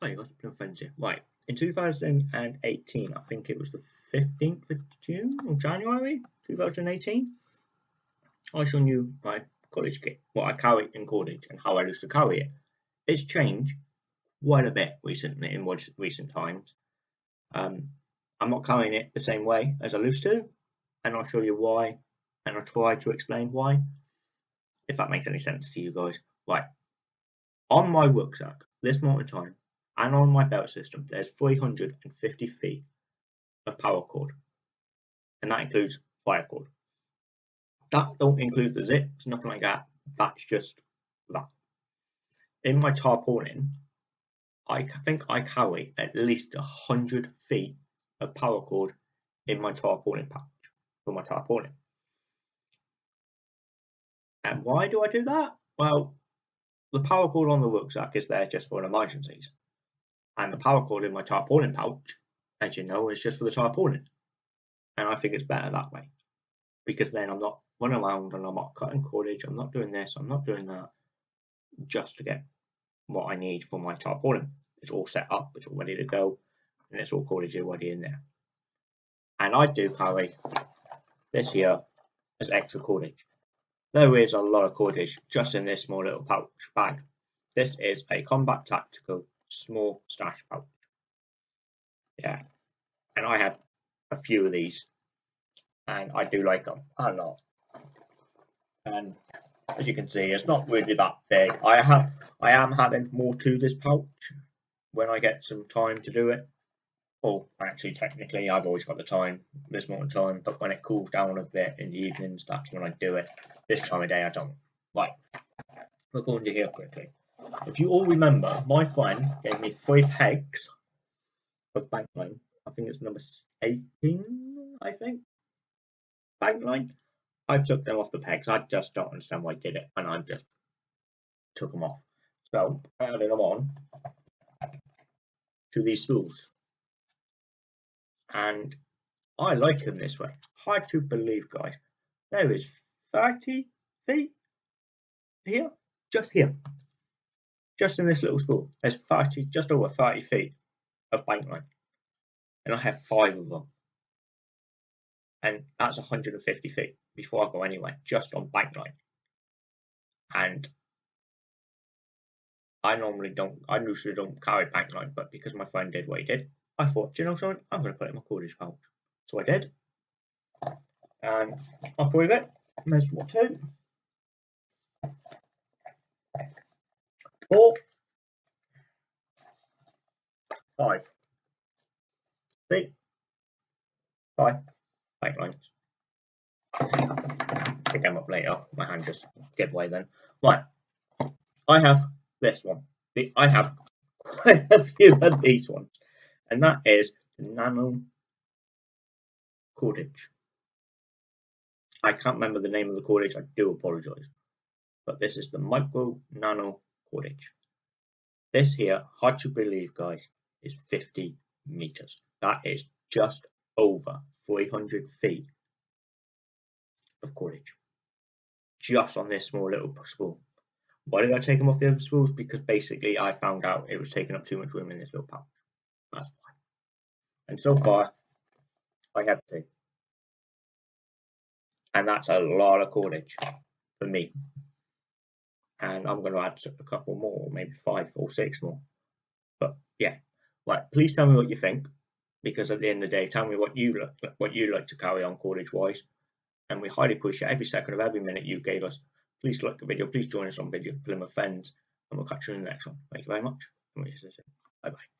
Got some friends here. Right. In 2018, I think it was the 15th of June or January 2018, I showed you my college kit, what I carry in college and how I used to carry it. It's changed quite a bit recently in recent times. Um, I'm not carrying it the same way as I used to, and I'll show you why, and I'll try to explain why, if that makes any sense to you guys. Right, on my rucksack, this morning time, and on my belt system, there's 350 feet of paracord, and that includes fire cord. That don't include the zips, nothing like that. That's just that. In my tarpaulin, I think I carry at least 100 feet of paracord in my tarpaulin pouch for my tarpaulin. And why do I do that? Well, the paracord on the rucksack is there just for emergencies. And the paracord in my tarpaulin pouch, as you know, is just for the tarpaulin. And I think it's better that way. Because then I'm not running around and I'm not cutting cordage, I'm not doing this, I'm not doing that, just to get what I need for my tarpaulin. It's all set up, it's all ready to go, and it's all cordage already in there. And I do carry this here as extra cordage. There is a lot of cordage just in this small little pouch bag. This is a Combat Tactical small stash pouch. Yeah, and I have a few of these, and I do like them a lot. And as you can see, it's not really that big. I have, I am adding more to this pouch when I get some time to do it. Well, actually, technically, I've always got the time, this more time, but when it cools down a bit in the evenings, that's when I do it. This time of day, I don't. Right, we're going to here quickly. If you all remember, my friend gave me three pegs of bank line. I think it's number 18, I think. Bank line. I took them off the pegs. I just don't understand why I did it, and I just took them off. So I added them on to these spools and I like them this way. Hard to believe, guys. There is 30 feet here, just here, just in this little spool. There's 30, just over 30 feet of bank line, and I have five of them, and that's 150 feet before I go anywhere, just on bank line. And I normally don't, I usually don't carry bank line, but because my friend did what he did, I thought, you know something? I'm going to put it in my cordage pouch. So I did. And I'll prove it. There's what two. Four. Five. See? Five. Bank lines. Pick them up later. My hand just gave way then. Right. I have this one. I have quite a few of these ones and that is the nano cordage. I can't remember the name of the cordage, I do apologize. But this is the micro nano cordage. This here, hard to believe guys, is 50 meters. That is just over 300 feet of cordage. Just on this small little spool. Why did I take them off the other spools? Because basically I found out it was taking up too much room in this little pouch. That's why. And so far, I have two. And that's a lot of cordage for me. And I'm going to add a couple more, maybe five or six more. But yeah, right. Please tell me what you think, because at the end of the day, tell me what you look, what you like to carry on cordage wise. And we highly appreciate every second of every minute you gave us. Please like the video. Please join us on video Plymouth Fens, and we'll catch you in the next one. Thank you very much. Bye bye.